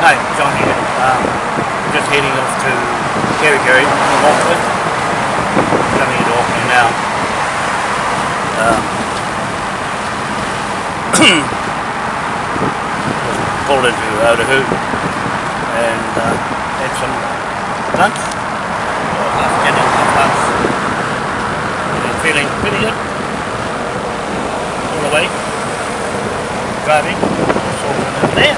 Hi, John here. Um, just heading off to Kerry Kerikeri, Auckland. Coming into Auckland now. Um, just pulled into Otahu and uh, had some lunch. Well, dinner, half lunch. And feeling pretty good. All the way. Driving. It's Auckland over there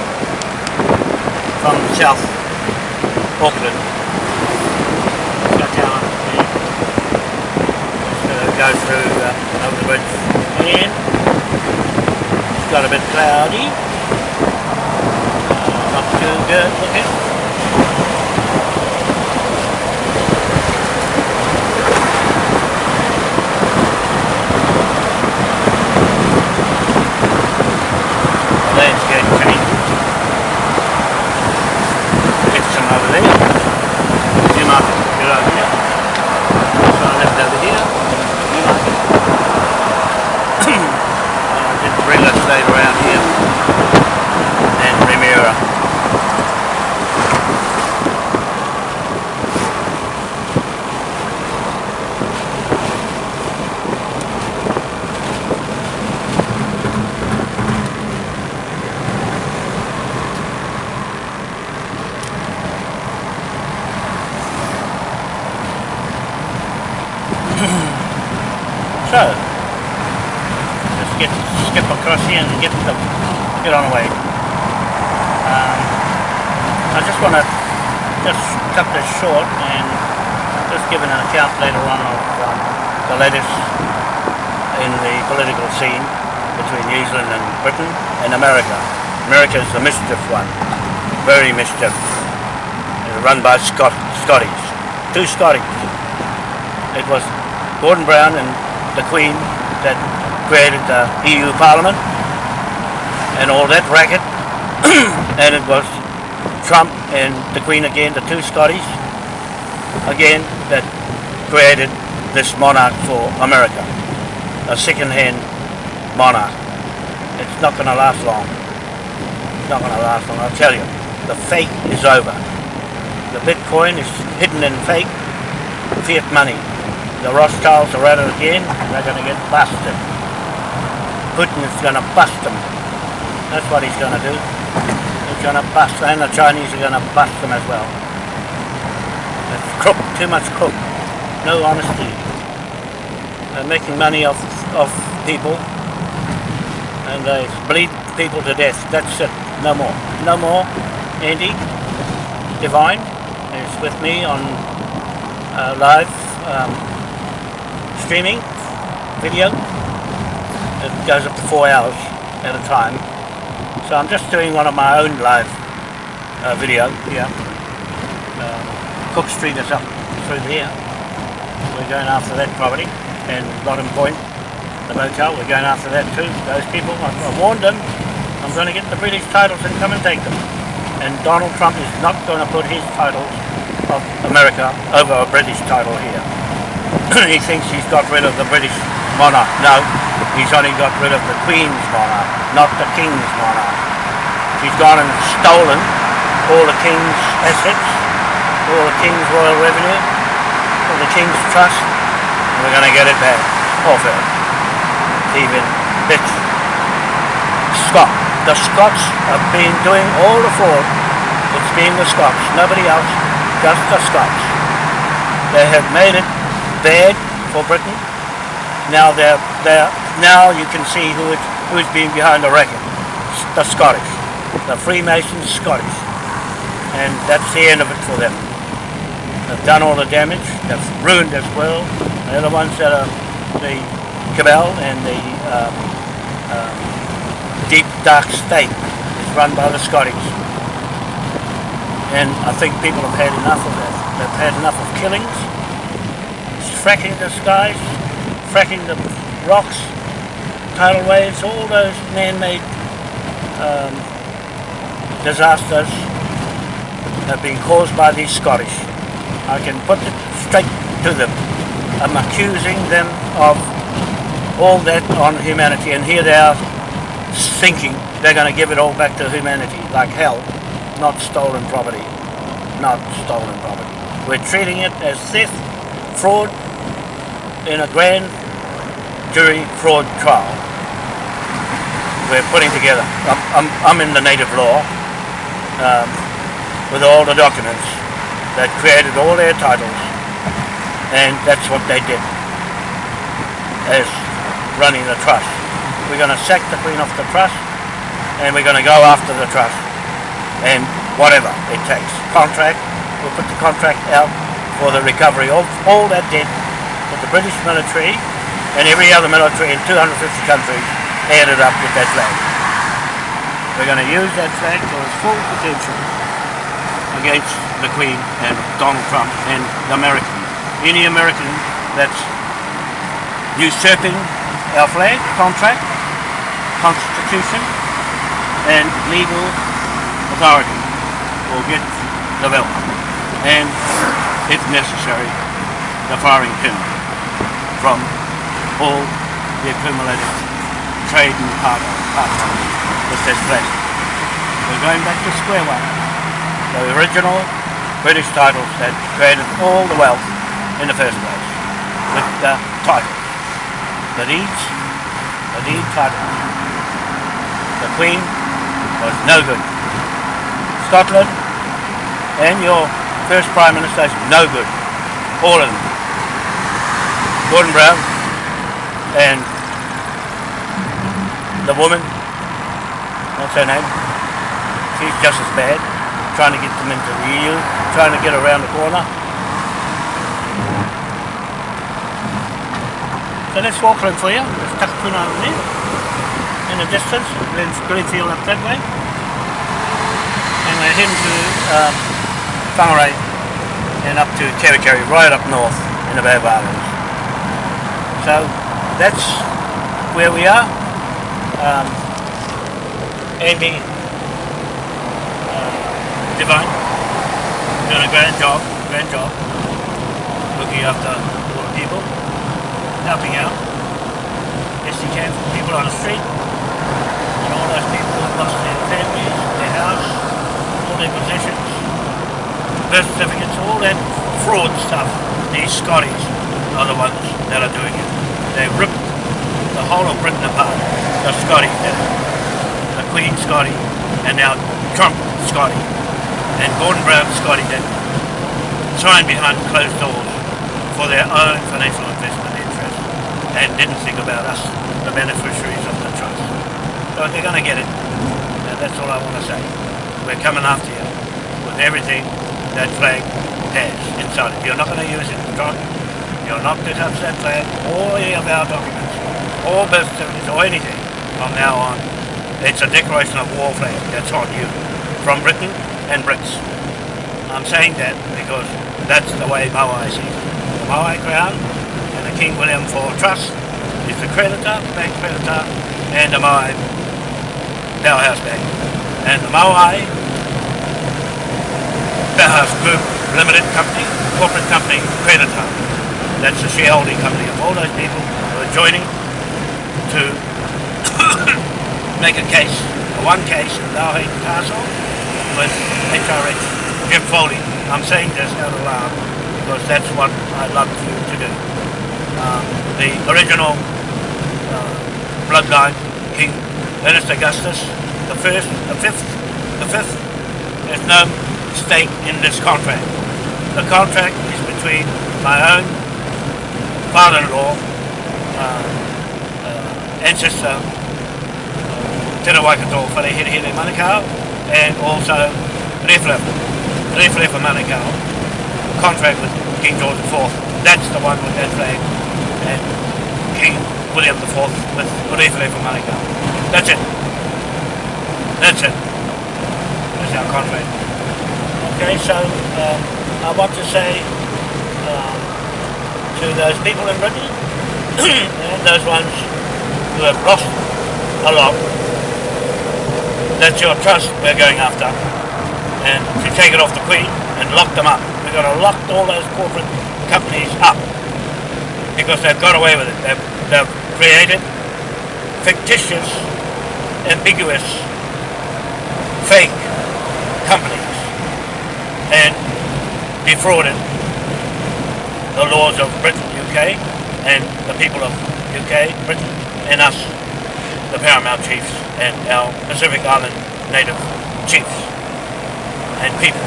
from South Auckland. Got down uh, go through uh, over the bridge and it's got a bit cloudy. Uh, not too good looking. Landscape change. Get some over there. Newmarket, get over here. So I left over here. Newmarket. uh, did regular stayed around here. And Remuera. So, just get skip across here and get the get on the way. Um, I just want to just cut this short and just give an account later on of um, the latest in the political scene between New Zealand and Britain and America. America is the mischief one, very mischief. It's run by Scot Scotties, two Scotties. It was Gordon Brown and the Queen that created the EU Parliament and all that racket. and it was Trump and the Queen again, the two Scotties, again, that created this monarch for America. A second-hand monarch. It's not going to last long. It's not going to last long, I'll tell you. The fake is over. The Bitcoin is hidden in fake fiat money. The Rothschilds are at it again. They're going to get busted. Putin is going to bust them. That's what he's going to do. He's going to bust, and the Chinese are going to bust them as well. It's crook, too much crook. No honesty. They're making money off, off people, and they bleed people to death. That's it. No more. No more. Andy Divine is with me on uh, live um, streaming video. It goes up to four hours at a time. So I'm just doing one of my own live uh, video here. Um, Cook Street is up through here. We're going after that property and Bottom Point, the motel. We're going after that too. Those people, I, I warned them. I'm going to get the British titles and come and take them. And Donald Trump is not going to put his titles of America over a British title here. he thinks he's got rid of the British monarch. No, he's only got rid of the Queen's monarch, not the King's monarch. She's gone and stolen all the King's assets, all the King's royal revenue, all the King's trust, and we're going to get it back off her. Thieving bitch. Scott. The Scots have been doing all the fraud. It's been the Scots, nobody else, just the Scots. They have made it bad for Britain. Now they're, they're now you can see who it, who's been behind the racket. The Scottish. The Freemasons Scottish. And that's the end of it for them. They've done all the damage, they've ruined as well. They're the ones that are the cabal and the um, um, deep dark state is run by the Scottish. And I think people have had enough of that. They've had enough of killings, fracking the skies, fracking the rocks, tidal waves, all those man-made um, disasters have been caused by these Scottish. I can put it straight to them. I'm accusing them of all that on humanity and here they are thinking they're going to give it all back to humanity like hell. not stolen property. Not stolen property. We're treating it as theft, fraud, in a grand jury fraud trial. We're putting together, I'm, I'm, I'm in the native law, um, with all the documents that created all their titles, and that's what they did as running the trust. We're going to sack the Queen off the trust, and we're going to go after the trust, and whatever it takes. Contract, we'll put the contract out for the recovery of all that debt that the British military and every other military in 250 countries added up with that flag. We're going to use that flag to its full potential against the Queen and Donald Trump and the American. Any American that's usurping our flag, contract, constitution and legal authority will get the belt and if necessary the firing pin from all the accumulated trade with this flag. We're going back to square one. The original British titles that created all the wealth in the first place with the titles. The deeds, the deed titles. The Queen was no good. Scotland and your first Prime Minister is no good. All of them. Gordon Brown and the woman, what's her name? She's just as bad, trying to get them into the EU, trying to get around the corner. So walk around for you. There's Takapuna over there. In the distance, then Glenfield up that way. And we're heading to um, Whangarei and up to Kerikeri, right up north in the Bay of Islands. So that's where we are. Um, Amy uh, Devine doing a grand job, grand job, looking after all the people, helping out as she can for people on the street, and all those people who've lost their families, their house, all their possessions, birth certificates, all that fraud stuff. These Scotties are the ones that are doing it. They rip the whole of Britain apart. The Scotty it. The Queen Scotty, and now Trump Scotty, and Gordon Brown Scotty did sign behind closed doors for their own financial investment interests and didn't think about us, the beneficiaries of the trust. So they're going to get it. That's all I want to say. We're coming after you with everything that flag has inside it. You're not going to use it. You're not to touch that flag or any of our documents birth certificates or anything from now on. It's a declaration of war flag that's on you from Britain and Brits. I'm saying that because that's the way Maui sees it. The Maui Crown and the King William IV Trust is the creditor, bank creditor, and the Maui Powerhouse Bank. And the Maui Powerhouse Group Limited Company, corporate company, creditor. That's the shareholding company of all those people who are joining to make a case, a one case in Lauhe Castle with HRH Jim Foley. I'm saying this out loud because that's what I'd love to, to do. Um, the original uh, bloodline, King Ernest Augustus, the first, the fifth, the fifth, there's no stake in this contract. The contract is between my own father-in-law, uh, uh, ancestor, Te Waikato Wharehere Manukau, and also Reflef, Reflef Manukau, contract with King George IV. That's the one with that flag, and King William IV with Reflef Manukau. That's it. That's it. That's our contract. Okay, so um, I want to say um, to those people in Britain and those ones who have lost a lot, that's your trust we're going after. And to take it off the Queen and lock them up. We're going to lock all those corporate companies up because they've got away with it. They've, they've created fictitious, ambiguous, fake companies and defrauded the laws of Britain, UK, and the people of UK, Britain, and us, the Paramount Chiefs, and our Pacific Island native chiefs and people.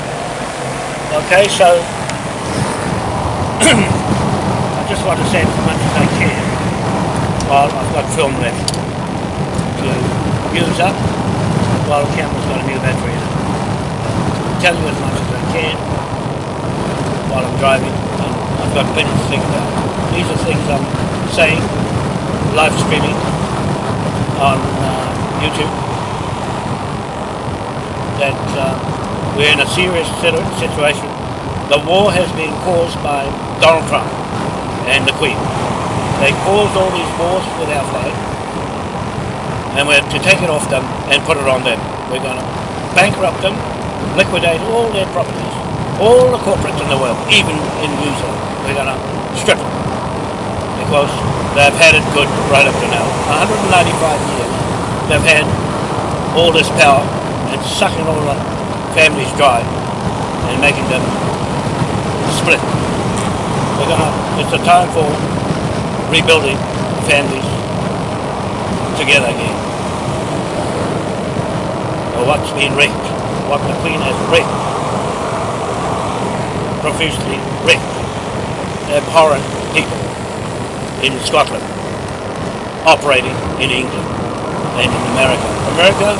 Okay, so I just want to say as much as I can while I've got film left to use up while the camera's got a new battery in it. Tell you as much as I can while I'm driving. I've got plenty to think about. These are things I'm saying, live streaming on uh, YouTube, that uh, we're in a serious situation. The war has been caused by Donald Trump and the Queen. They caused all these wars with our flag, and we're to take it off them and put it on them. We're going to bankrupt them, liquidate all their properties, all the corporates in the world, even in New Zealand. We're going to strip them because they've had it good right up to now. 195 years they've had all this power and sucking all the families dry and making them split. We're gonna, it's a time for rebuilding families together again. Or what's been wrecked, what the Queen has wrecked, profusely wrecked, abhorrent people in Scotland, operating in England and in America. America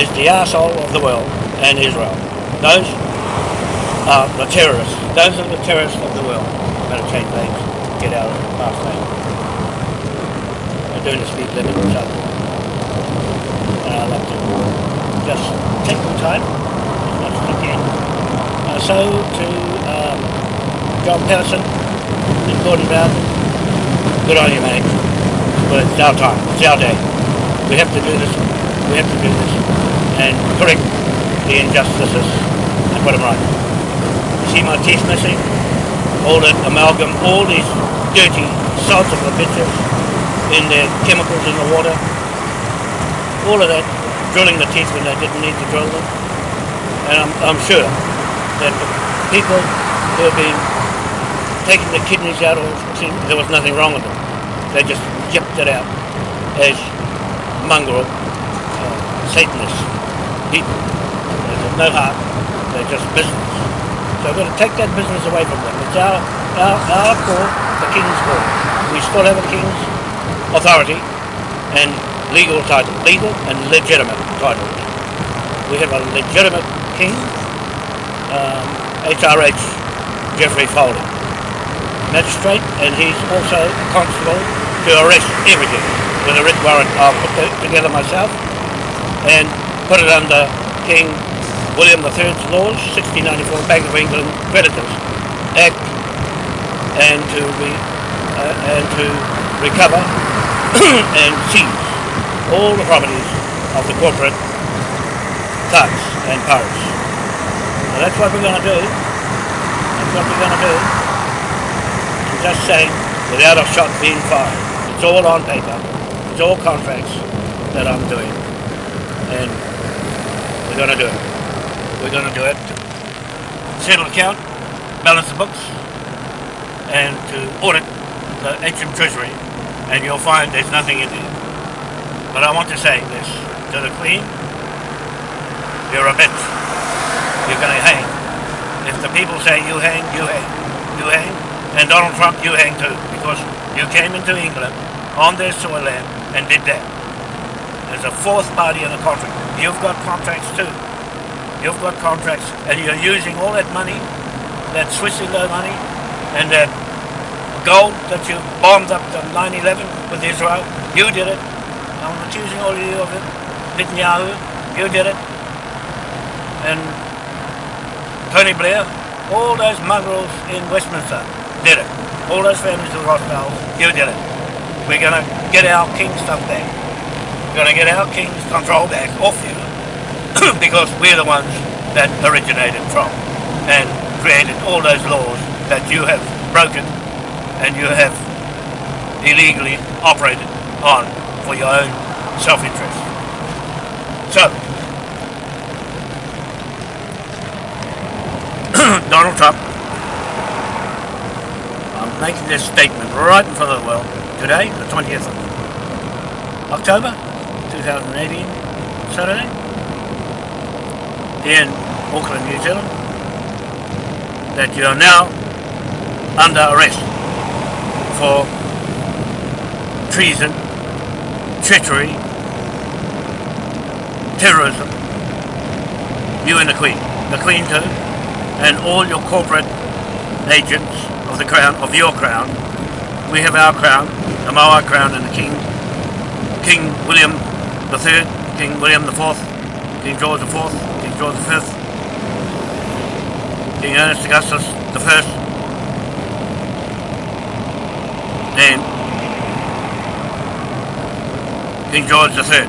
is the asshole of the world and Israel. Those are the terrorists. Those are the terrorists of the world. Better change lanes. Get out of the fast lane. They're doing the speed limit so I'd like to just take my time as much as I can. Uh, so to um, John Patterson and Gordon Brown, good on you mate. But it's our time. It's our day. We have to do this. We have to do this and correct the injustices and put them right. You see my teeth missing? All that amalgam, all these dirty salts of the bitches in their chemicals in the water. All of that, drilling the teeth when they didn't need to drill them. And I'm, I'm sure that the people who have been taking the kidneys out of there was nothing wrong with them. They just yipped it out as mongrel uh, Satanists people. There's no heart. They're just business. So we've got to take that business away from them. It's our, our, our call, the King's call. We still have a King's authority and legal title. Legal and legitimate title. We have a legitimate King, um, HRH Jeffrey Foley. Magistrate, and he's also a constable to arrest everything with a writ warrant I'll put together myself and put it under King William III's laws, 1694 Bank of England Creditors Act, and to be uh, and to recover and seize all the properties of the corporate thugs and pirates. Now that's what we're going to do. That's what we're going to do. Just saying, without a shot being fired. It's all on paper. It's all contracts that I'm doing. And we're going to do it. We're going to do it to settle account, balance the books, and to audit the HM Treasury. And you'll find there's nothing in there. But I want to say this to the Queen. You're a bitch. You're going to hang. If the people say you hang, you hang. You hang. And Donald Trump, you hang too. Because you came into England on their soil land and did that. There's a fourth party in the contract. You've got contracts too. You've got contracts and you're using all that money, that Switzerland money, and that gold that you bombed up the 9-11 with Israel. You did it. I'm accusing all of you of it. Netanyahu, you did it. And Tony Blair, all those mongrels in Westminster did it. All those families of Rothschild, you did it. We're going to get our king stuff back. We're going to get our king's control back off you because we're the ones that originated from and created all those laws that you have broken and you have illegally operated on for your own self-interest. So, Donald Trump making this statement right in front of the world today, the 20th of October 2018, Saturday, in Auckland, New Zealand, that you are now under arrest for treason, treachery, terrorism, you and the Queen, the Queen too, and all your corporate agents of the crown, of your crown. We have our crown, the Moa crown and the King, King William the Third, King William the Fourth, King George the Fourth, King George the Fifth, King Ernest Augustus I, and King George the Third.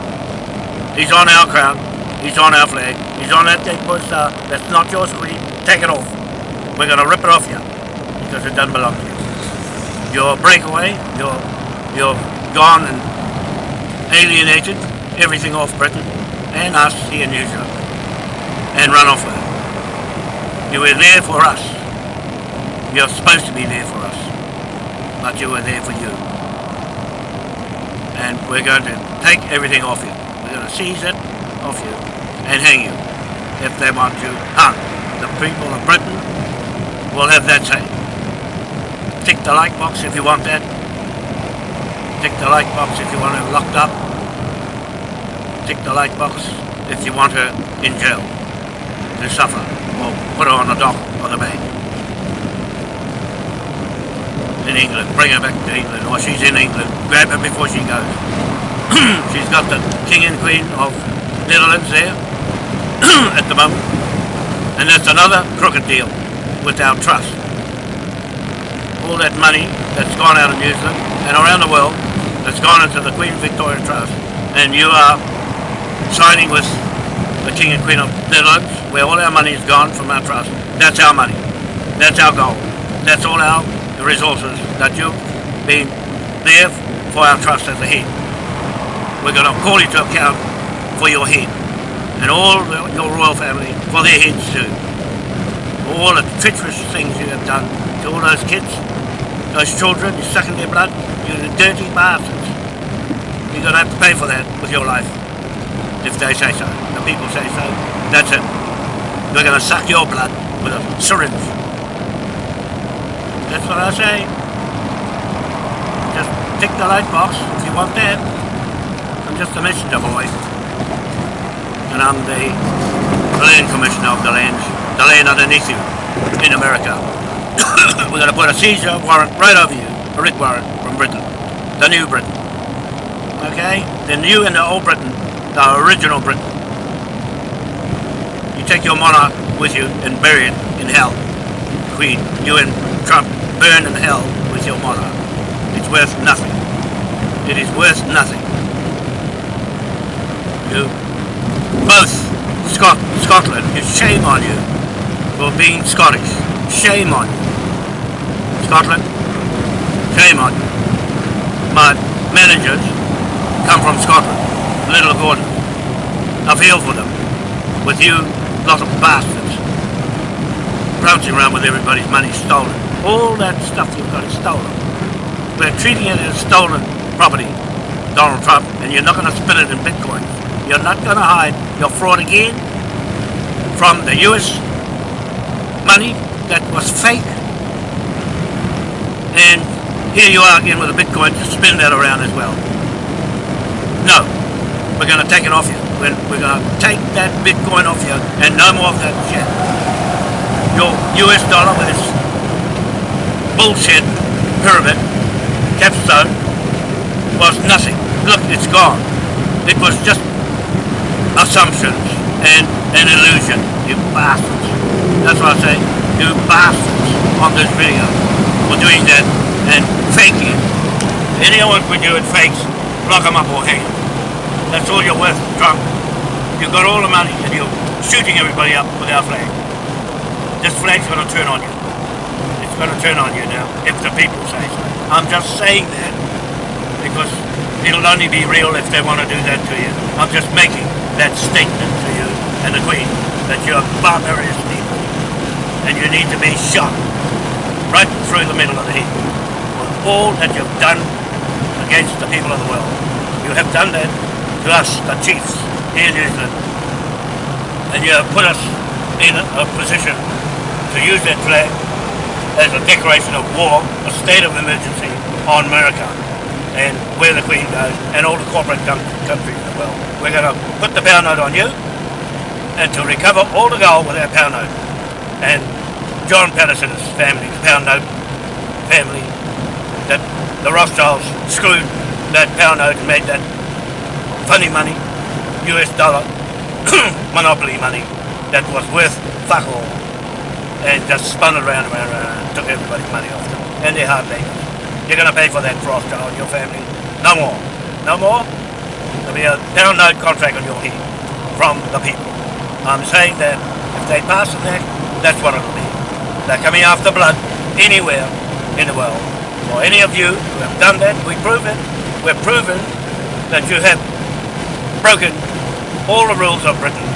He's on our crown, he's on our flag, he's on that blue star, that's not yours, Queen, take it off. We're to rip it off you, because it doesn't belong to you. You're a breakaway, you're, you're gone and alienated everything off Britain, and us here in New Zealand, and run off with it. You were there for us. You're supposed to be there for us, but you were there for you. And we're going to take everything off you. We're going to seize it off you and hang you if they want you hung. The people of Britain will have that say. Tick the like box if you want that. Tick the like box if you want her locked up. Tick the like box if you want her in jail to suffer or put her on the dock or the bay. In England, bring her back to England, or she's in England, grab her before she goes. she's got the King and Queen of Netherlands there at the moment. And that's another crooked deal with our trust. All that money that's gone out of New Zealand and around the world that's gone into the Queen Victoria Trust and you are signing with the King and Queen of Netherlands where all our money is gone from our trust. That's our money. That's our goal. That's all our resources that you've been there for our trust as a head. We're going to call you to account for your head and all your royal family for their heads too all the treacherous things you have done to all those kids, those children, you're sucking their blood, you're the dirty bastards. You're going to have to pay for that with your life, if they say so. The people say so. That's it. They're going to suck your blood with a syringe. That's what I say. Just tick the light box if you want that. I'm just a messenger boy. And I'm the land commissioner of the land the land underneath you in America. We're going to put a seizure warrant right over you, a writ warrant from Britain, the new Britain. Okay? The new and the old Britain, the original Britain. You take your monarch with you and bury it in hell. Queen, you and Trump burn in hell with your monarch. It's worth nothing. It is worth nothing. You both Scot Scotland, shame on you for being Scottish. Shame on you. Scotland, you. My managers come from Scotland, Little Gordon. I feel for them. With you, lot of bastards. Bouncing around with everybody's money stolen. All that stuff you've got is stolen. We're treating it as stolen property, Donald Trump, and you're not going to spend it in Bitcoin. You're not going to hide your fraud again from the US money that was fake. And here you are again with a Bitcoin to spin that around as well. No, we're going to take it off you. We're, going to take that Bitcoin off you and no more of that shit. Your US dollar with bullshit pyramid, capstone, was nothing. Look, it's gone. It was just assumptions and an illusion, you bastards. That's what I say. You bastards on this video for doing that and faking. Anyone can do it fakes, lock them up or hang them. That's all you're worth, drunk. You've got all the money and you're shooting everybody up with our flag. This flag's going to turn on you. It's going to turn on you now, if the people say so. I'm just saying that because it'll only be real if they want to do that to you. I'm just making that statement to you and the Queen that you're barbarous people and you need to be shot right through the middle of the head. all that you've done against the people of the world. You have done that to us, the chiefs here in New Zealand. And you have put us in a position to use that flag as a declaration of war, a state of emergency on America and where the Queen goes and all the corporate countries in the world. We're going to put the pound note on you and to recover all the gold with our pound note. And John Patterson's family, the pound note family, that the Rothschilds screwed that pound note and made that funny money, US dollar, monopoly money that was worth fuck all and just spun around and around, and took everybody's money off them. And they're hard labor. You're going to pay for that Rothschild, your family. No more. No more. There'll be a pound note contract on your head from the people. I'm saying that if they pass it there, that's what it'll be. They're coming after blood anywhere in the world. For any of you who have done that, we prove it. We've proven that you have broken all the rules of Britain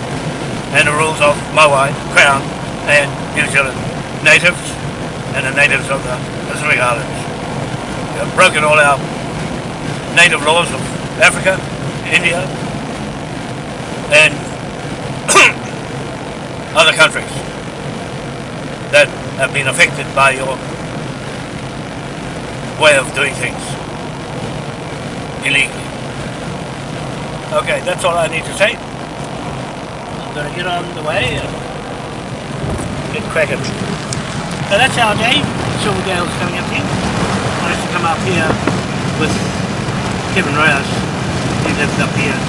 and the rules of Maui, Crown and New Zealand natives and the natives of the Pacific Islands. You have broken all our native laws of Africa, India and other countries that have been affected by your way of doing things illegally. Okay, that's all I need to say. I'm going to get on the way and get cracking. So that's our day. Silverdale's coming up here. I used to come up here with Kevin Reyes. He lived up here.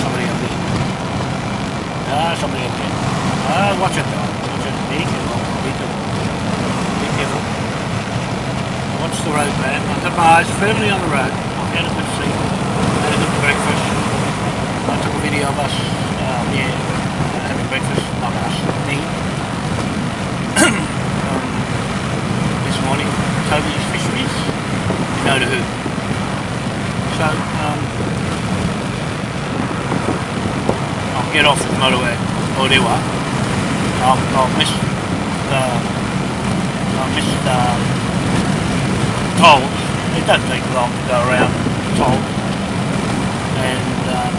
Somebody up here. Ah, somebody up here. Ah, watch it though. Watch it. Be careful. Be careful. Be careful. Watch the road, man. I got my eyes firmly on the road. I had a good sleep. Had a good breakfast. I took a video of us, um, yeah, having breakfast, not us, me. um, this morning, Toby's Fisheries. You know to who. So, um, I'll get off the motorway. I'll, I'll miss the, I'll miss the tolls. It doesn't take long to go around tolls. And, um,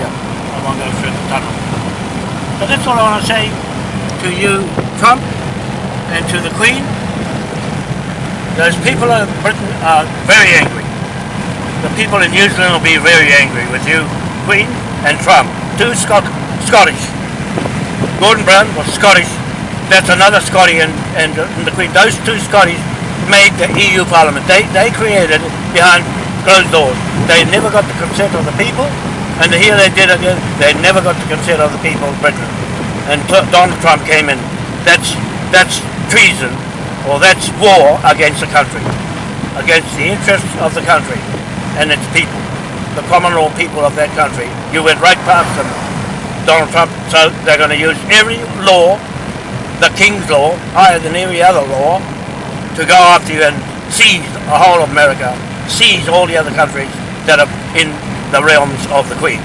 yeah, I won't go through the tunnel. But that's all I want to say to you, Trump, and to the Queen. Those people of Britain are very angry. The people in New Zealand will be very angry with you, Queen, and Trump. Two Scot Scottish. Gordon Brown was Scottish. That's another Scotty and, and, and the Queen. Those two Scotties made the EU Parliament. They, they created it behind closed doors. They never got the consent of the people, and here they did it. They never got the consent of the people of Britain. And Donald Trump came in. That's that's treason, or that's war against the country, against the interests of the country and its people, the common law people of that country. You went right past them, Donald Trump. So they're going to use every law, the King's law, higher than every other law, to go after you and seize the whole of America, seize all the other countries that are in the realms of the Queen.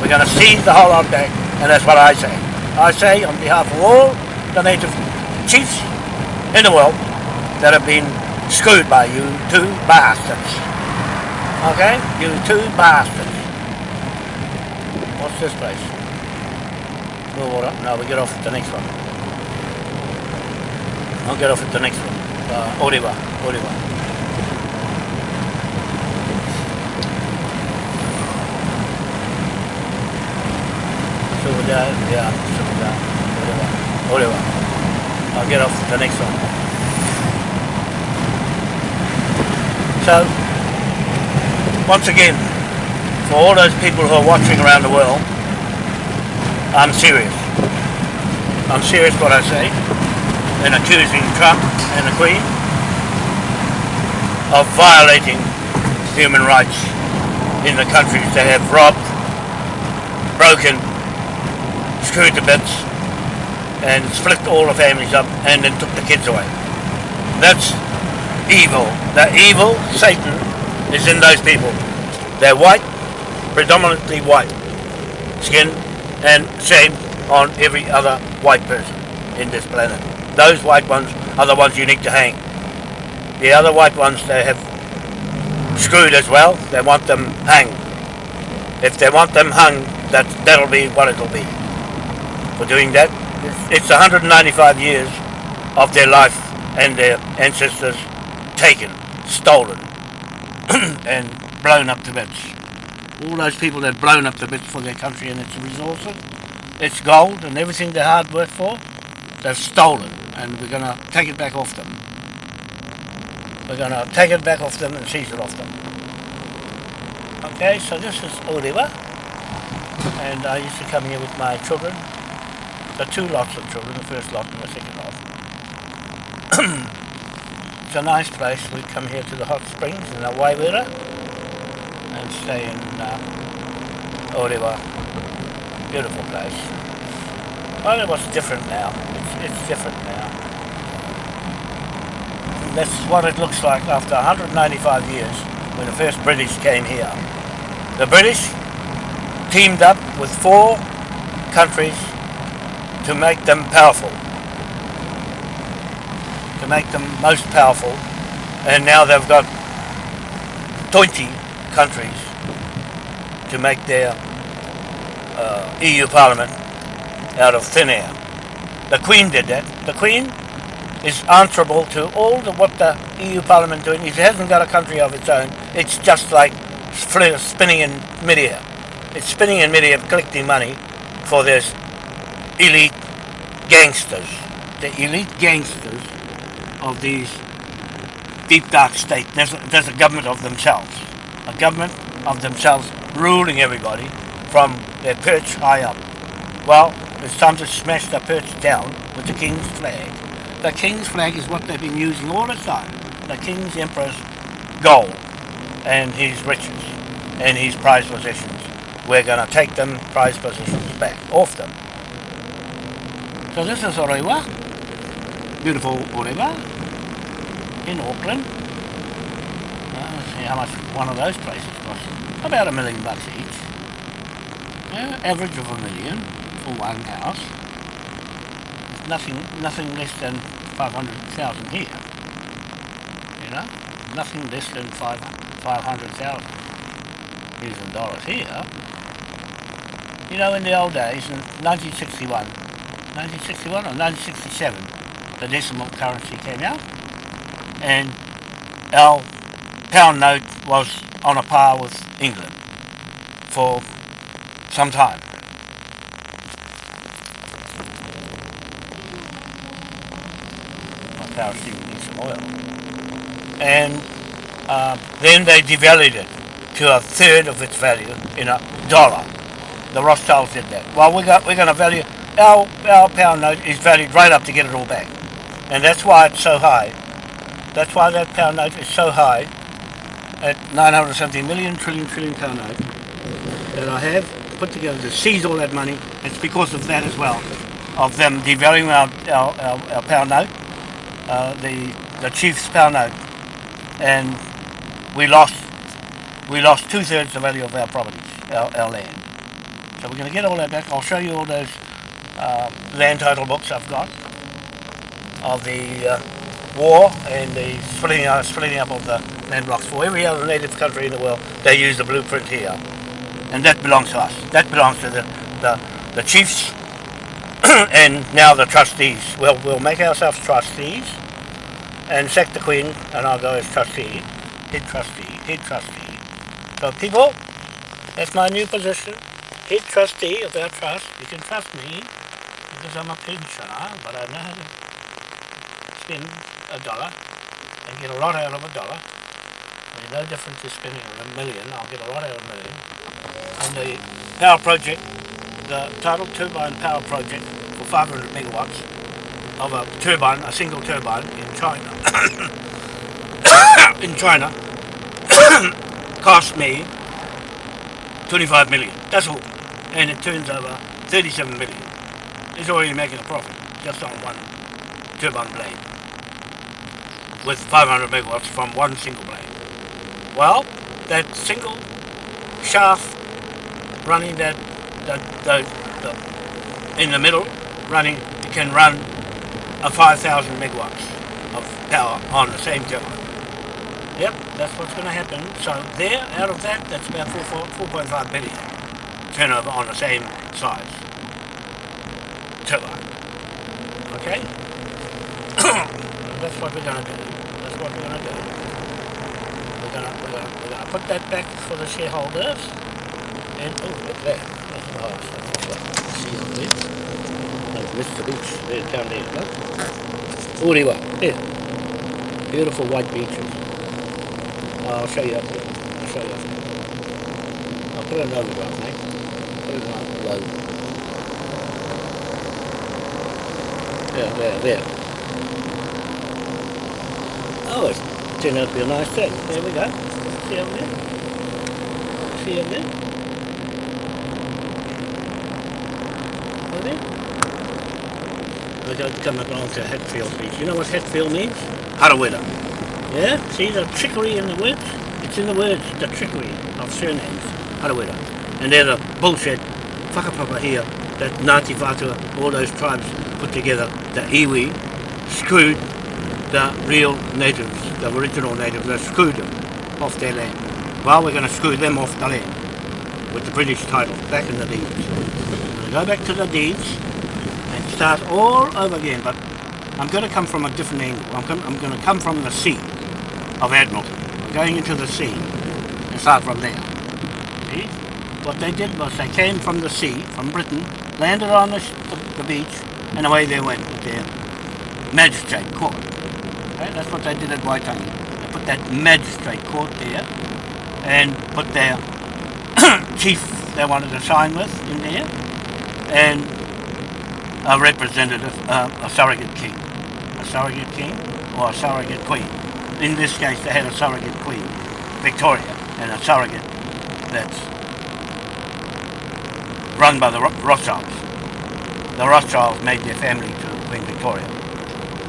We're going to seize the whole of that, and that's what I say. I say on behalf of all the native chiefs in the world that have been screwed by you two bastards. Okay? You two bastards. What's this place? Blue water? No, we get off at the next one. I'll get off at the next one. Uh, Orewa. Orewa. Silver yeah. Orewa. I'll get off at the next one. So, once again, for all those people who are watching around the world, I'm serious. I'm serious what I say in accusing Trump and the Queen of violating human rights in the countries they have robbed, broken, screwed to bits, and split all the families up and then took the kids away. That's evil. The evil, Satan, is in those people. They're white, predominantly white skin, and shame on every other white person in this planet. those white ones are the ones you need to hang. The other white ones they have screwed as well. They want them hung. If they want them hung, that that'll be what it'll be. For doing that, it's 195 years of their life and their ancestors taken, stolen, and blown up to bits. All those people that blown up to bits for their country and its resources, its gold and everything they hard work for, they've stolen, and we're going to take it back off them. We're going to take it back off them and seize it off them. Okay, so this is Orewa, and I used to come here with my children. The two lots of children, the first lot and the second lot. it's a nice place. We come here to the hot springs in the Waiwera stay in uh, Orewa. Beautiful place. Well, it was different now. It's, it's different now. That's what it looks like after 195 years when the first British came here. The British teamed up with four countries to make them powerful. To make them most powerful. And now they've got 20 countries to make their uh, EU Parliament out of thin air. The Queen did that. The Queen is answerable to all the, what the EU Parliament doing. It hasn't got a country of its own. It's just like spinning in midair. It's spinning in midair, collecting money for this elite gangsters, the elite gangsters of these deep dark state. There's there's a government of themselves, a government of themselves ruling everybody from their perch high up. Well, it's time to smash the perch down with the king's flag. The king's flag is what they've been using all the time. The king's emperor's gold and his riches and his prized possessions. We're going to take them prized possessions back off them. So this is Orewa, beautiful Orewa in Auckland. Uh, let's see how much one of those places About a million bucks each. Yeah, average of a million for one house. Nothing, nothing less than 500,000 here. You know, nothing less than 5, 500,000 using dollars here. You know, in the old days, in 1961, 1961 or 1967, the decimal currency came out, and our pound note was on a par with England for some time. My power steam needs some oil. And uh, then they devalued it to a third of its value in a dollar. The Rothschilds did that. Well, we got, we're going to value, our, our pound note is valued right up to get it all back. And that's why it's so high. That's why that pound note is so high at 970 million trillion trillion note that I have put together to seize all that money. It's because of that as well, of them devaluing our, our, our, our pound note, uh, the, the chief's pound note. And we lost we lost two-thirds the value of our properties, our, our land. So we're going to get all that back. I'll show you all those uh, land title books I've got of the uh, war and the splitting, uh, splitting up of the land blocks. For every other native country in the world, they use the blueprint here. And that belongs to us. That belongs to the, the, the chiefs and now the trustees. We'll, we'll make ourselves trustees and sack the Queen and I'll go as trustee, head trustee, head trustee. So people, that's my new position. Head trustee of our trust. You can trust me because I'm a pensioner, but I know how to spend a dollar and get a lot out of a dollar. There's no difference to spending a million. I'll get a lot out of a million. And the power project, the total turbine power project for 500 megawatts of a turbine, a single turbine in China. in China cost me 25 million. That's all. And it turns over 37 million. It's already making a profit just on one turbine blade with 500 megawatts from one single blade. Well, that single shaft running that, that, that, in the middle, running, can run a 5,000 megawatts of power on the same turbine. Yep, that's what's going to happen. So there, out of that, that's about 4.5 billion turnover on the same size turbine. Okay? that's what we're going to do. That's what we're going to do. We're going we're going to, we're going to put that back for the shareholders. And, oh, look there. That's the house. That's See on there. Missed the beach. There, down there. Look. Orewa. There. Beautiful white beaches. I'll show you up there. I'll show you up there. I'll put another one, mate. Put it on low. There, there, there. Oh, it's turned out to be a nice day. There we go. See over there? See over there? Over there? We're going to come along to Hatfield Beach. You know what Hatfield means? Harawira. Yeah, see the trickery in the words? It's in the words, the trickery of surnames, Harawira. And they're the bullshit whakapapa here that Ngāti Whātua, all those tribes put together, the iwi, screwed the real natives, the original natives, they screwed them off their land. Well, we're going to screw them off the land with the British title, back in the deeds. We're going to go back to the deeds and start all over again, but I'm going to come from a different angle. I'm, I'm going to come from the sea of Admiralty, going into the sea and start from there. See? What they did was they came from the sea, from Britain, landed on the, the beach, and away they went with their magistrate court. That's what they did at Waitangi. They put that magistrate court there and put their chief they wanted to sign with in there and a representative, uh, a surrogate king. A surrogate king or a surrogate queen in this case they had a surrogate queen, Victoria, and a surrogate that's run by the Rothschilds. The Rothschilds made their family to Queen Victoria.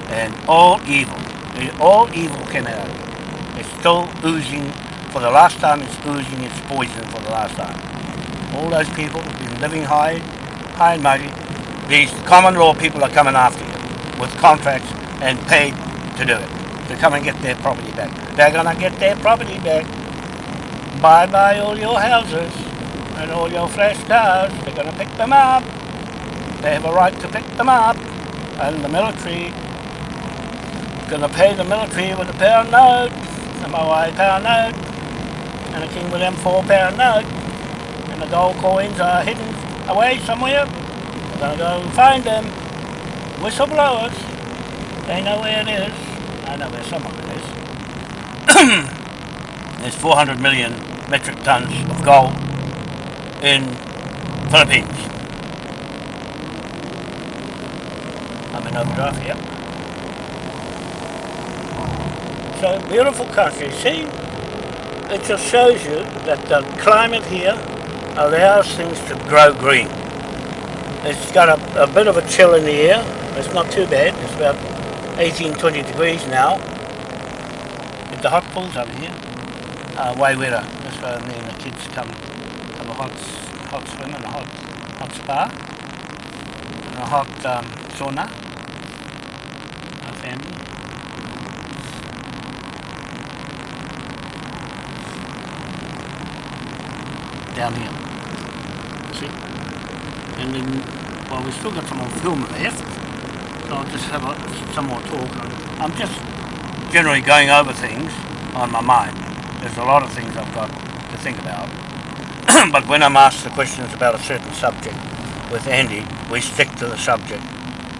And all evil, all evil it. It's still oozing, for the last time it's oozing its poison for the last time. All those people have been living high, high and mighty. These common law people are coming after you with contracts and paid to do it to come and get their property back. They're going to get their property back. Bye-bye all your houses and all your flash cars. They're going to pick them up. They have a right to pick them up. And the military going to pay the military with a pound note, a Moai pound note, and a King William four pound note. And the gold coins are hidden away somewhere. We're to go find them. Whistleblowers. They know where it is. I know where some of it is. There's 400 million metric tons of gold in Philippines. I'm in overdrive here. So beautiful country. See, it just shows you that the climate here allows things to grow green. It's got a, a bit of a chill in the air. It's not too bad. It's about 18, 20 degrees now. With the hot pools over here. Uh, Waiwera. That's why me and the kids come have a hot, hot swim and a hot, hot spa. And a hot um, sauna. Family. Down here. See? And then, well, we've still got some more film left. So I'll just have a, some more talk. I'm just generally going over things on my mind. There's a lot of things I've got to think about. but when I'm asked the questions about a certain subject with Andy, we stick to the subject.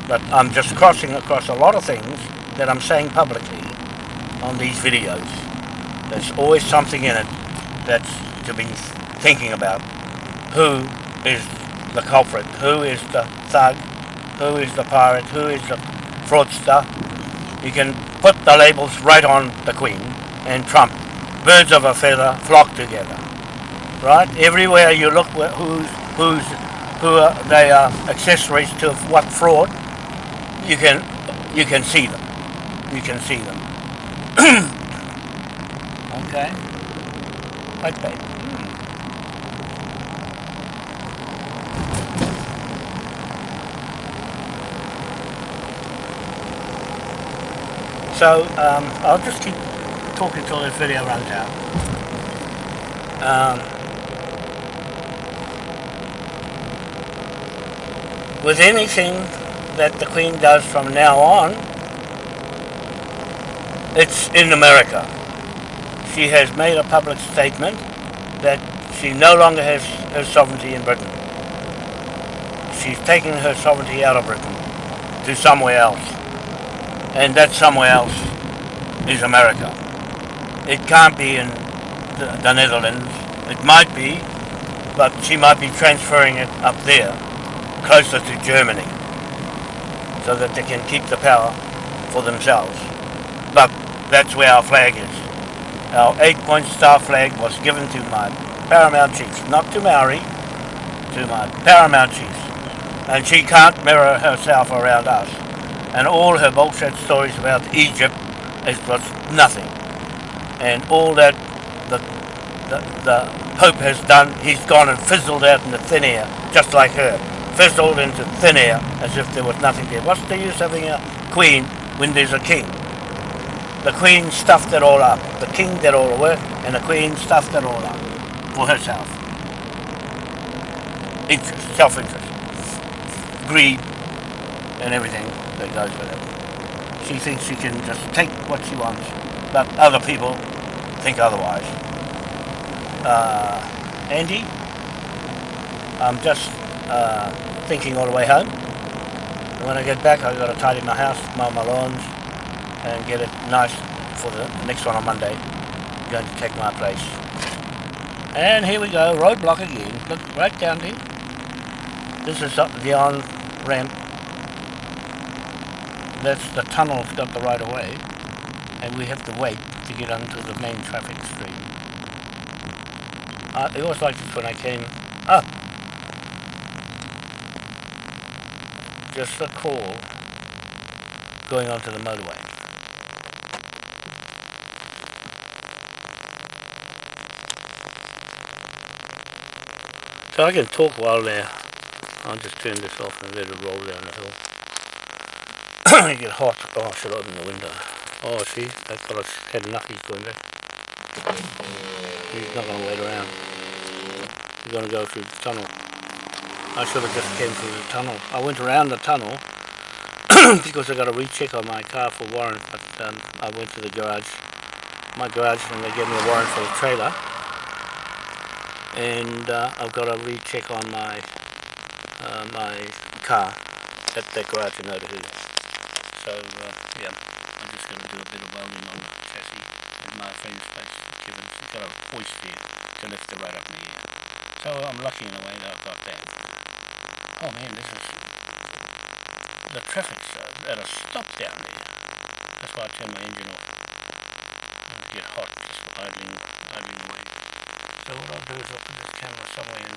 But I'm just crossing across a lot of things that I'm saying publicly on these videos. There's always something in it that's to be thinking about. Who is the culprit? Who is the thug? who is the pirate, who is the fraudster. You can put the labels right on the Queen and Trump. Birds of a feather flock together. Right? Everywhere you look, who's, who's, who are, they are accessories to what fraud, you can, you can see them. You can see them. okay? Okay. So um, I'll just keep talking till this video runs out. Um, with anything that the Queen does from now on, it's in America. She has made a public statement that she no longer has her sovereignty in Britain. She's taking her sovereignty out of Britain to somewhere else. And that somewhere else is America. It can't be in the, the Netherlands. It might be, but she might be transferring it up there, closer to Germany, so that they can keep the power for themselves. But that's where our flag is. Our eight-point star flag was given to my paramount chief, not to Maori, to my paramount chief. And she can't mirror herself around us. And all her bullshit stories about Egypt is was nothing. And all that the, the, the Pope has done, he's gone and fizzled out into thin air, just like her. Fizzled into thin air, as if there was nothing there. What's the use having a queen when there's a king? The queen stuffed it all up. The king did all the work, and the queen stuffed it all up for herself. Interest, self-interest, greed, and everything that goes with it. She thinks she can just take what she wants, but other people think otherwise. Uh, Andy, I'm just uh, thinking all the way home. When I get back, I've got to tidy my house, mow my lawns, and get it nice for the next one on Monday. I'm going to take my place. And here we go, roadblock again. Look right down there. This is up the on ramp. That's the tunnel's got the right of way. And we have to wait to get onto the main traffic stream. Uh, it was like this when I came up. Just a call going onto the motorway. So I can talk while there. I'll just turn this off and let it roll down the hill. I get hot. Oh, I should open the window. Oh, see, that fella's had enough. He's going back. He's not going to wait around. He's going to go through the tunnel. I should have just came through the tunnel. I went around the tunnel because I got a recheck on my car for warrant, but um, I went to the garage, my garage, and they gave me a warrant for the trailer and uh, I've got a recheck on my uh, my car at the garage in Otahuhu. So uh, yeah, I'm just going to do a bit of welding on the chassis at my friend's place, Kevin's got a hoist there to lift the right up in the air. So I'm lucky in a way that I've got that. Oh man, this is the traffic's uh, at a stop down there. That's why I turn my engine off. It'll get hot just idling, idling away. So what I'll do is I'll put this camera somewhere and,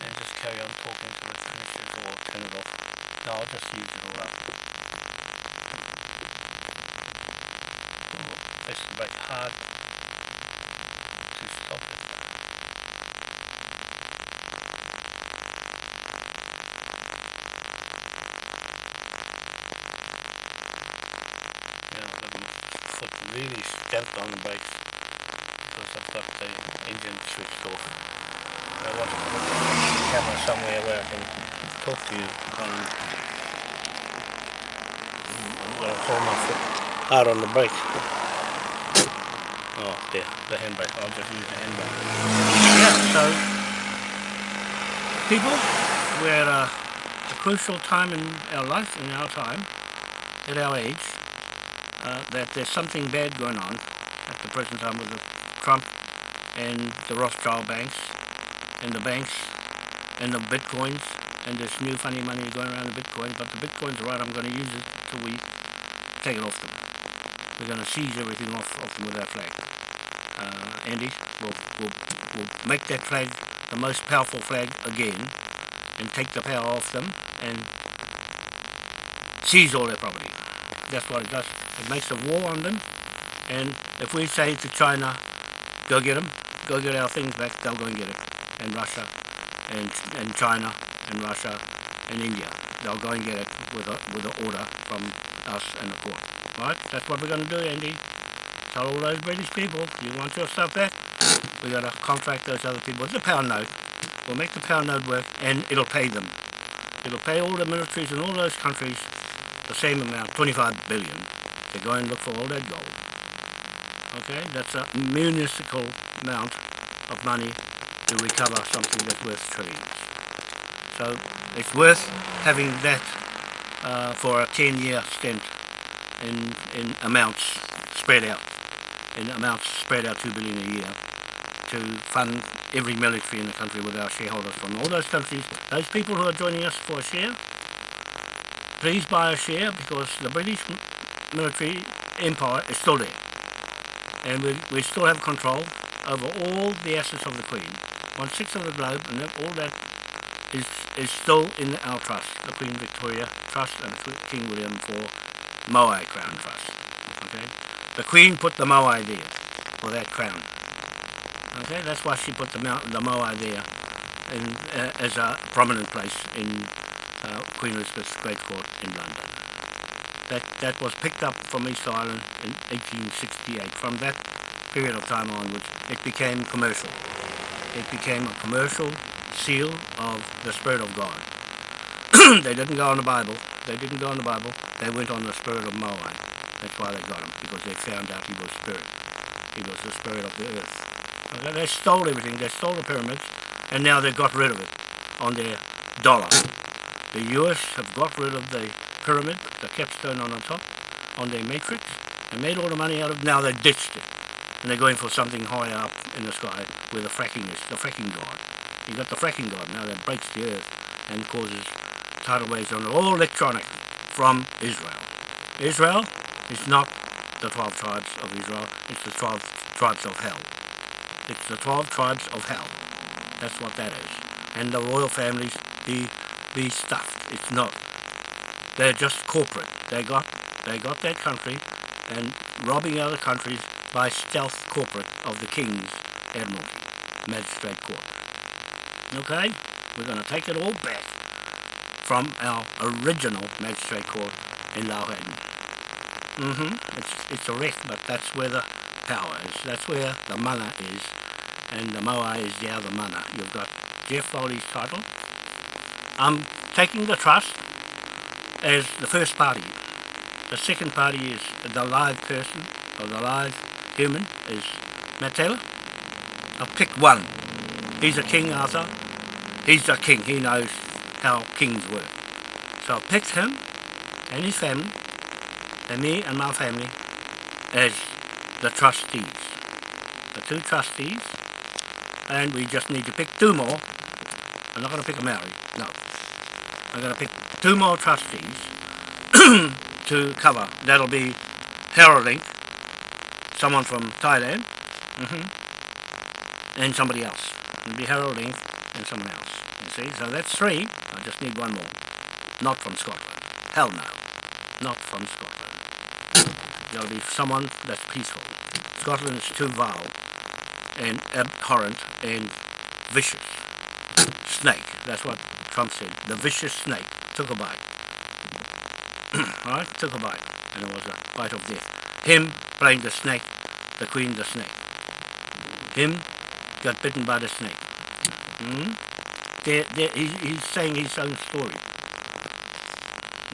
and just carry on talking till it finishes or turn it off. No, I'll just use it all up. Press the hard to stop it. Yeah, I've foot really stamped on the brakes because I've got the engine switched off. I want to put the camera somewhere where I can talk to you I'm going to hold my foot out on the brake. Oh, there, the handbrake. I'll just use the handbrake. Yeah, so people, we're at a, a crucial time in our life, in our time, at our age, uh, that there's something bad going on at the present time with the Trump and the Rothschild banks and the banks and the bitcoins and this new funny money going around the bitcoins but the bitcoins are right I'm going to use it till we take it off them we're going to seize everything off, off them with our flag uh, Andy will will will make that flag the most powerful flag again and take the power off them and seize all their property that's what it does it makes a war on them and if we say to China go get them, go get our things back, they'll go and get it. And Russia, and, and China, and Russia, and India. They'll go and get it with with an order from us and the court. Right? That's what we're going to do, Andy. Tell all those British people, you want your stuff back? we got to contract those other people. It's a pound note. We'll make the pound note work and it'll pay them. It'll pay all the militaries in all those countries the same amount, 25 billion, to go and look for all that gold. Okay, that's a municipal amount of money to recover something that's worth trillions. So it's worth having that uh, for a 10-year stint in, in amounts spread out, in amounts spread out 2 billion a year to fund every military in the country with our shareholders from all those countries. Those people who are joining us for a share, please buy a share because the British military empire is still there. And we, we still have control over all the assets of the Queen. One sixth of the globe and all that is, is still in our trust, the Queen Victoria Trust and King William IV Moai Crown Trust. The Queen put the Moai there for that crown. Okay, that's why she put the the Moai there in, uh, as a prominent place in uh, Queen Elizabeth's Great Court in London. That, that was picked up from Easter Island in 1868. From that period of time onwards, it became commercial. It became a commercial seal of the Spirit of God. they didn't go on the Bible. They didn't go on the Bible. They went on the Spirit of Moai. That's why they got him, because they found out he was Spirit. He was the Spirit of the earth. Okay, they stole everything. They stole the pyramids, and now they got rid of it on their dollar. The US have got rid of the pyramid, the capstone on the top, on their matrix. They made all the money out of it. Now they ditched it. And they're going for something higher up in the sky where the fracking is, the fracking god. You got the fracking god now that breaks the earth and causes tidal waves on. All electronic from Israel. Israel is not the 12 tribes of Israel, it's the 12 tribes of hell. It's the 12 tribes of hell. That's what that is. And the royal families be be stuffed. It's not. They're just corporate. They got they got that country and robbing other countries by stealth corporate of the King's Admiralty, Magistrate Court. Okay? We're going to take it all back from our original Magistrate Court in Llawhaden. Mm-hmm. It's, it's a wreck, but that's where the power is. That's where the mana is. And the moa is the other mana. You've got Jeff Foley's title. I'm taking the trust as the first party. The second party is the live person, or the live human, is Matt Taylor. I'll pick one. He's a king, Arthur. He's a king. He knows how kings work. So I picked him and his family, and me and my family, as the trustees. The two trustees, and we just need to pick two more. I'm not going to pick a Maori, no. I'm going to pick two more trustees to cover. That'll be heralding, someone from Thailand, mm -hmm, and somebody else. It'll be heralding and someone else. You see, so that's three. I just need one more. Not from Scotland. Hell no. There'll be someone that's peaceful. Scotland is too vile and abhorrent and vicious. Snake, that's what Trump said. The vicious snake took a bite. Alright, took a bite. And it was a bite of death. Him playing the snake, the queen the snake. Him got bitten by the snake. Hmm? They're, they're, he's, he's saying his own story.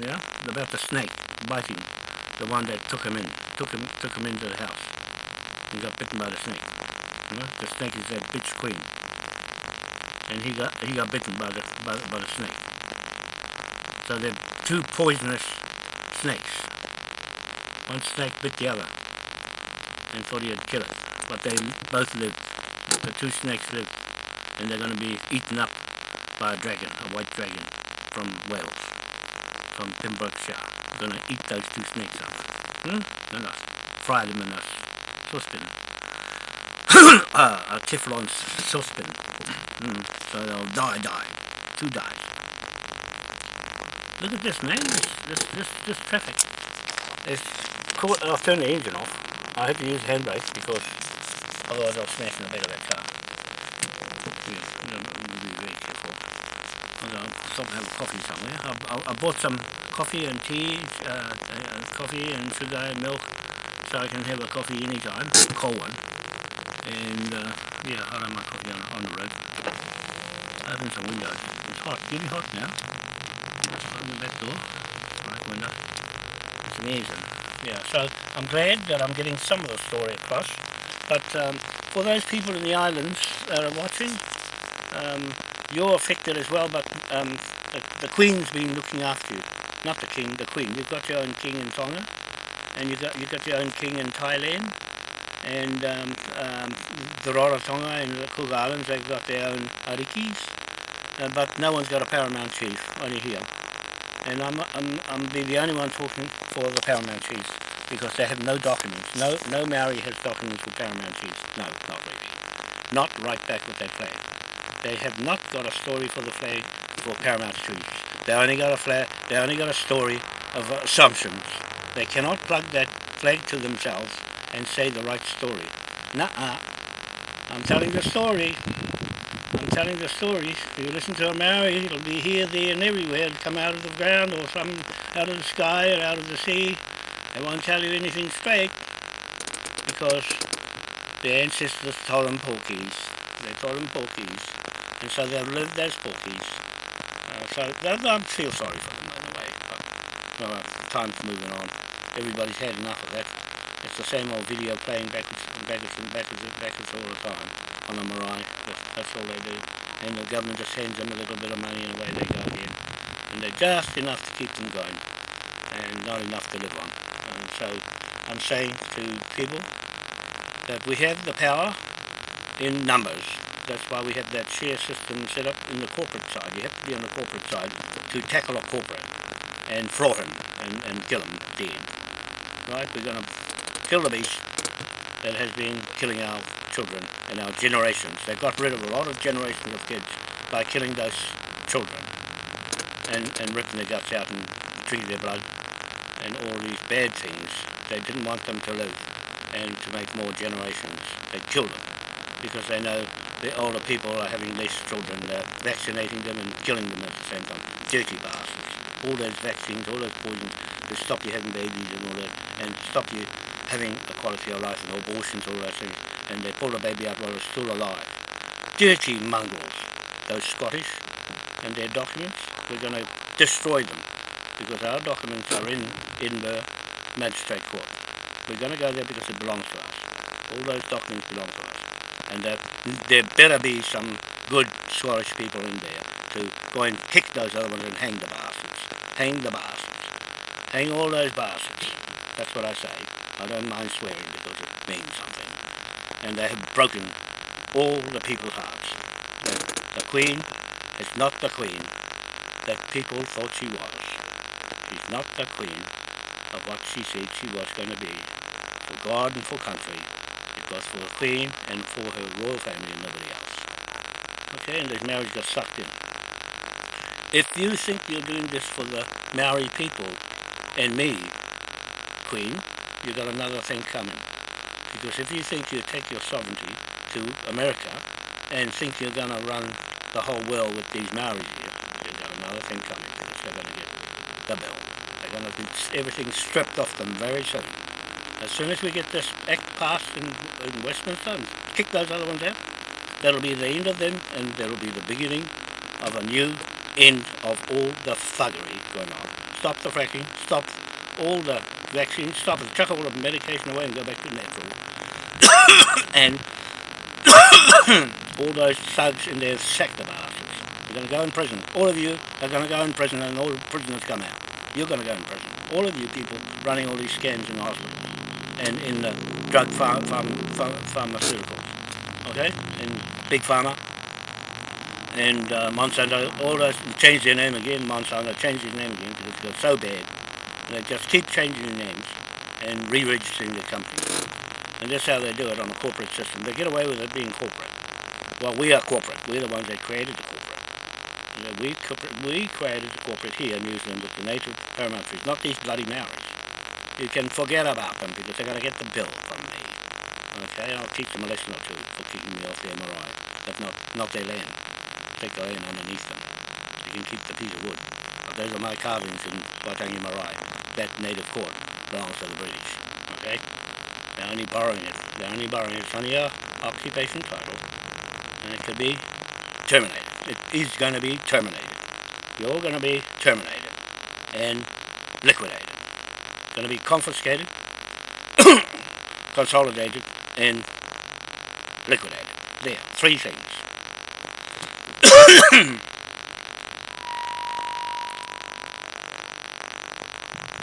Yeah? About the snake biting the one that took him in, took him, took him into the house. He got bitten by the snake. You know? The snake is that bitch queen. And he got he got bitten by the by, by the snake. So they're two poisonous snakes. One snake bit the other and thought he'd kill it. But they both lived. The two snakes lived. And they're going to be eaten up by a dragon, a white dragon from Wales, from Pembrokeshire gonna eat those two snakes up. Hmm? Gonna fry them in a saucepan. uh, a Teflon saucepan. Hmm. So they'll die, die. Two dies. Look at this, man. This, this, this, this traffic. It's cool. I'll turn the engine off. I have to use handbrake because otherwise I'll smash in the back of that car. Yeah, be very careful. I'll stop and have a coffee somewhere. I, I, I bought some coffee and tea, uh, uh, coffee and sugar and milk, so I can have a coffee anytime, a cold one. And uh, yeah, I like my coffee on, on the road. Open some windows. It's hot, really hot now. Open the back door, right window. It's amazing. Yeah, so I'm glad that I'm getting some of the story across. But um, for those people in the islands that are watching, um, you're affected as well, but um, the, the, Queen's been looking after you. Not the King, the Queen. You've got your own King in Tonga, and you've got, you've got your own King in Thailand, and um, um, the Rarotonga and the Cook Islands, they've got their own arikis, uh, but no one's got a paramount chief, only here. And I'm, I'm, I'm the only one talking for the paramount chiefs, because they have no documents. No, no Maori has documents for paramount chiefs. No, not really. Not right back with that flag. They have not got a story for the flag for Paramount Street. They only got a flag, they only got a story of assumptions. They cannot plug that flag to themselves and say the right story. Nuh-uh. I'm telling the story. I'm telling the story. If you listen to a Maori, it'll be here, there and everywhere. It'll come out of the ground or some out of the sky or out of the sea. They won't tell you anything straight because their ancestors told them porkies. They told them porkies and so they've lived as bookies. Uh, so I feel sorry for them in a way, but well, time's moving on. Everybody's had enough of that. It's the same old video playing backwards and backwards and backwards and backwards all the time on the marae. That's, that's all they do. And the government just sends them a little bit of money and away they go again. And they're just enough to keep them going and not enough to live on. And so I'm saying to people that we have the power in numbers that's why we have that share system set up in the corporate side. You have to be on the corporate side to tackle a corporate and throw him and, and kill him dead. Right? We're going to kill the beast that has been killing our children and our generations. They got rid of a lot of generations of kids by killing those children and, and ripping their guts out and drinking their blood and all these bad things. They didn't want them to live and to make more generations. They killed them because they know the older people are having these children, they're vaccinating them and killing them at the same time. Dirty bastards. All those vaccines, all those poisons to stop you having babies and all that, and stop you having a quality of life and abortions, all those things. And they pull the baby out while it's still alive. Dirty mongrels, those Scottish, and their documents, we're going to destroy them because our documents are in Edinburgh Magistrate Court. We're going to go there because it belongs to us. All those documents belong to us and that there better be some good Scottish people in there to go and kick those other ones and hang the bastards. Hang the bastards. Hang all those bastards. That's what I say. I don't mind swearing because it means something. And they have broken all the people's hearts. The, the Queen is not the Queen that people thought she was. She's not the Queen of what she said she was going to be for God and for country was for the Queen and for her royal family and nobody else. Okay, and this marriage got sucked in. If you think you're doing this for the Maori people and me, Queen, you've got another thing coming. Because if you think you take your sovereignty to America and think you're going to run the whole world with these Maoris here, you've got another thing coming because they're going to get the bill. They're going to get everything stripped off them very soon. As soon as we get this act passed in, in Westminster and kick those other ones out, that'll be the end of them and that'll be the beginning of a new end of all the thuggery going on. Stop the fracking, stop all the vaccines, stop it, chuck all the medication away and go back to natural. and all those thugs in there sack the bastards. You're going to go in prison. All of you are going to go in prison and all the prisoners come out. You're going to go in prison. All of you people running all these scams in the hospitals and in the drug pharm, pharm, pharmaceuticals, okay, in Big Pharma and uh, Monsanto, all those changed their name again, Monsanto changed his name again because it got so bad. They just keep changing their names and re-registering their companies. And that's how they do it on a corporate system. They get away with it being corporate. Well, we are corporate. We're the ones that created the corporate. You know, we, we created the corporate here in New Zealand with the native paramount trees, not these bloody Maoris you can forget about them because they're going to get the bill from me. Okay, I'll teach them a lesson or two for kicking me off their marae, but not, not their land. Take the land underneath them. You can keep the piece of wood. But those are my carvings in Waitangi Marae. That native court belongs to the British. Okay? They're only borrowing it. They're only borrowing it. Only a occupation title. And it could be terminated. It is going to be terminated. You're going to be terminated and liquidated. Going to be confiscated, consolidated, and liquidated. There, three things.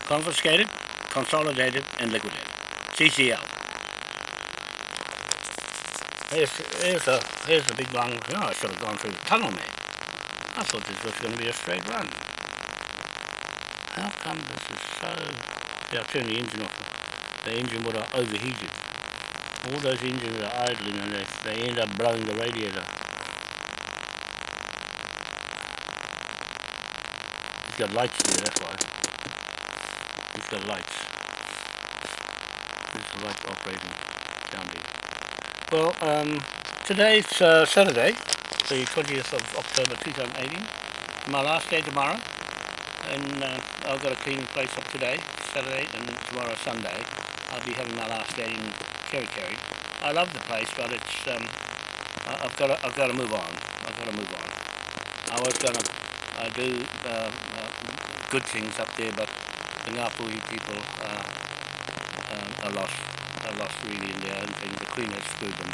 confiscated, consolidated, and liquidated. CCL. Here's, here's, a, here's a big long, oh, I should have gone through the tunnel, man. I thought this was going to be a straight run. How come this is so... I'll turn the engine off. The engine would have overheated. All those engines are idling and they, they end up blowing the radiator. It's got lights there, that's why. It's got lights. There's the lights operating down there. Well, um, today's uh, Saturday, the 20th of October 2018. My last day tomorrow, and uh, I've got a clean place up today, Saturday, and tomorrow Sunday. I'll be having my last day in Kerry. I love the place, but it's um, I've got to, I've got to move on. I've got to move on. I was gonna I do uh, uh, good things up there, but the Ngāpuhi people uh, uh, are lost. Are lost really in their own things. The Queen has screwed them,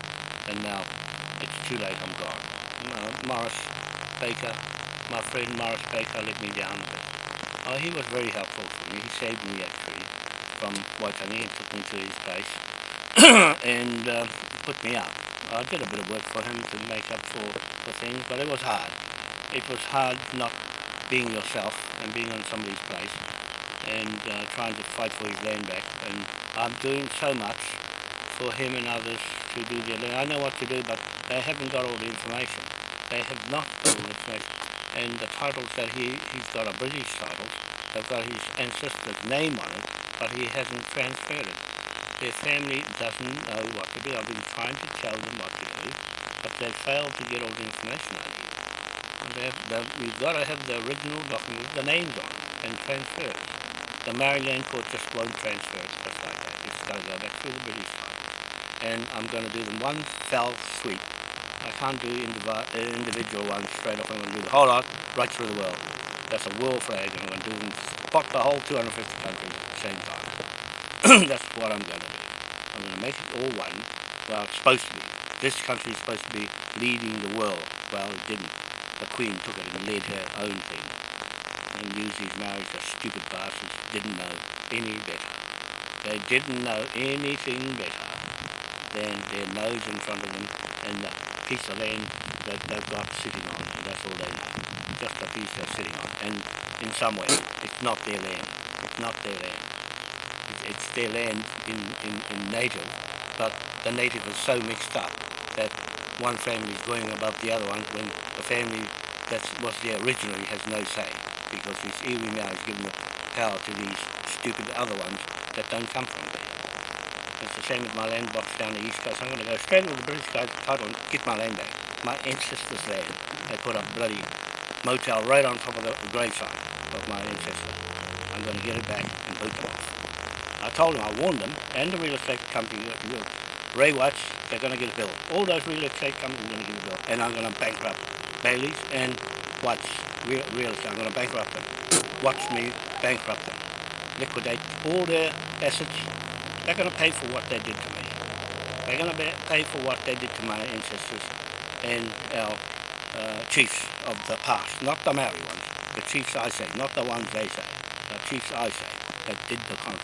and now it's too late. I'm gone. Uh, Morris Baker, my friend Morris Baker, let me down Oh, he was very helpful for me. He saved me actually from Waitangi and took me to his place and uh, put me up. I did a bit of work for him to make up for, for things, but it was hard. It was hard not being yourself and being on somebody's place and uh, trying to fight for his land back. And I'm doing so much for him and others to do their land. I know what to do, but they haven't got all the information. They have not got all the information. And the titles that he, he's got are British titles. They've got his ancestor's name on it, but he hasn't transferred it. Their family doesn't know what to do. I've been trying to tell them what to do, but they've failed to get all the information out of it. We've got to have the original document, the names on it, and transfer it. The Maori Land court just won't transfer it just like that. It's got to go back through the British side. And I'm going to do them one fell sweep. I can't do individual ones straight off. I'm going to do the whole lot right through the world. That's a world flag, and I'm going to do them, spot the whole 250 countries at the same time. That's what I'm going to do. I'm going to make it all one. Well, it's supposed to be. This country is supposed to be leading the world. Well, it didn't. The Queen took it and led her own thing and used these Maoris as stupid bastards, didn't know any better. They didn't know anything better than their nose in front of them and the piece of land that they've got sitting on, and that's all they know. Just a piece they're sitting on. And in some way, it's not their land. It's not their land. It's their land in, in, in native, but the native is so mixed up that one family is going above the other one when the family that was there originally has no say because this iwi now is giving the power to these stupid other ones that don't come from. It's the same with my land box down the east coast. I'm going to go straight to the British guys title and get my land back. My ancestors' land. They put a bloody motel right on top of the gravesite of my ancestor. I'm going to get it back and boot them off. I told them, I warned them, and the real estate company, uh, uh, Ray Watts, they're going to get a bill. All those real estate companies are going to get a bill. And I'm going to bankrupt Bayleys and Watts real, real estate. I'm going to bankrupt them. Watch me bankrupt them. Liquidate all their assets. They're going to pay for what they did to me. They're going to pay for what they did to my ancestors and our uh, chiefs of the past. Not the Maori ones. The chiefs I say, not the ones they say. The chiefs I say that did the conflict.